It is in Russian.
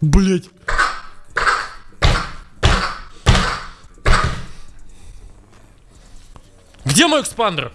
Блять. Где мой экспандер?